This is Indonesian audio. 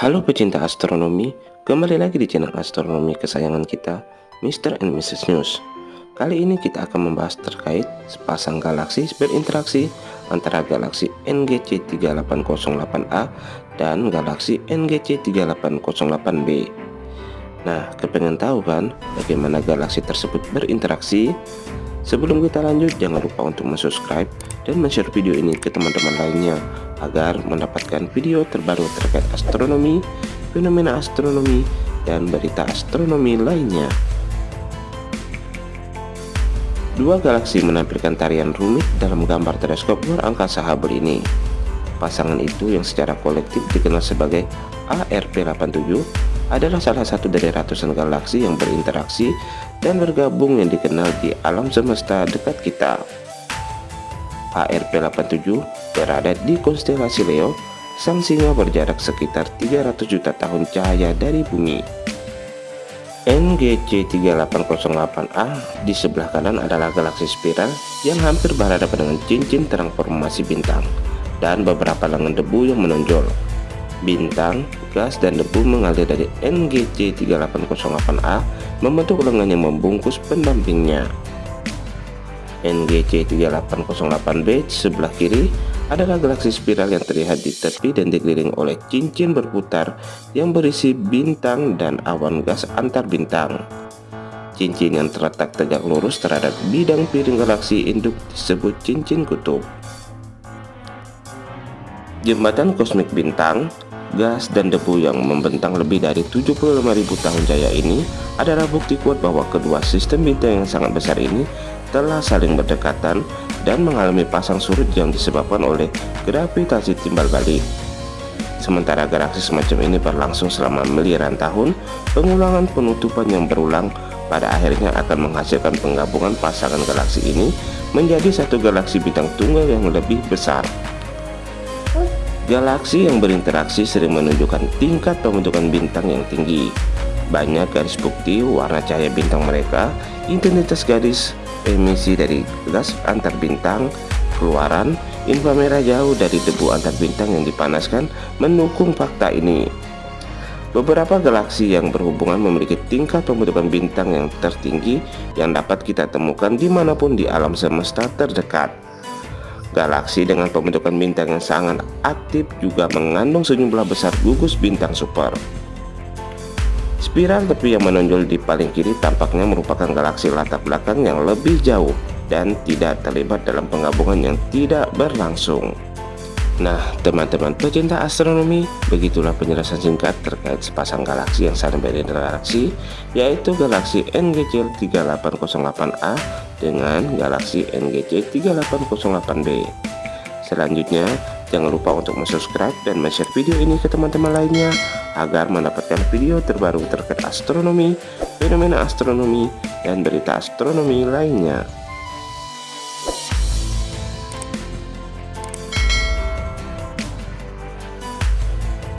Halo pecinta astronomi, kembali lagi di channel astronomi kesayangan kita, Mr. and Mrs. News. Kali ini kita akan membahas terkait sepasang galaksi berinteraksi antara galaksi NGC 3808A dan galaksi NGC 3808B. Nah, kepengen tahu kan bagaimana galaksi tersebut berinteraksi? Sebelum kita lanjut, jangan lupa untuk subscribe dan share video ini ke teman-teman lainnya agar mendapatkan video terbaru terkait astronomi, fenomena astronomi, dan berita astronomi lainnya. Dua galaksi menampilkan tarian rumit dalam gambar teleskop luar angkasa Hubble ini. Pasangan itu yang secara kolektif dikenal sebagai ARP87 adalah salah satu dari ratusan galaksi yang berinteraksi dan bergabung yang dikenal di alam semesta dekat kita. ARP87 berada di konstelasi Leo, sang singa berjarak sekitar 300 juta tahun cahaya dari bumi. NGC 3808A di sebelah kanan adalah galaksi spiral yang hampir berhadapan dengan cincin terang formasi bintang dan beberapa lengan debu yang menonjol. Bintang, gas, dan debu mengalir dari NGC 3808A membentuk lengan yang membungkus pendampingnya. NGC 3808b sebelah kiri adalah galaksi spiral yang terlihat di tepi dan dikelilingi oleh cincin berputar yang berisi bintang dan awan gas antar bintang. Cincin yang terletak tegak lurus terhadap bidang piring galaksi induk disebut cincin kutub. Jembatan kosmik bintang, gas, dan debu yang membentang lebih dari 75.000 tahun jaya ini adalah bukti kuat bahwa kedua sistem bintang yang sangat besar ini telah saling berdekatan dan mengalami pasang surut yang disebabkan oleh gravitasi timbal balik. Sementara galaksi semacam ini berlangsung selama miliaran tahun, pengulangan penutupan yang berulang pada akhirnya akan menghasilkan penggabungan pasangan galaksi ini menjadi satu galaksi bintang tunggal yang lebih besar. Galaksi yang berinteraksi sering menunjukkan tingkat pembentukan bintang yang tinggi. Banyak garis bukti warna cahaya bintang mereka, intensitas garis emisi dari gas antar bintang, keluaran, inframerah jauh dari debu antar bintang yang dipanaskan mendukung fakta ini. Beberapa galaksi yang berhubungan memiliki tingkat pembentukan bintang yang tertinggi yang dapat kita temukan di mana pun di alam semesta terdekat. Galaksi dengan pembentukan bintang yang sangat aktif juga mengandung sejumlah besar gugus bintang super. Spiral tepi yang menonjol di paling kiri tampaknya merupakan galaksi latar belakang yang lebih jauh dan tidak terlibat dalam penggabungan yang tidak berlangsung. Nah, teman-teman pecinta astronomi, begitulah penjelasan singkat terkait sepasang galaksi yang saling berinteraksi, yaitu galaksi NGC 3808A dengan galaksi NGC 3808B. Selanjutnya, jangan lupa untuk subscribe dan share video ini ke teman-teman lainnya agar mendapatkan video terbaru terkait astronomi, fenomena astronomi, dan berita astronomi lainnya.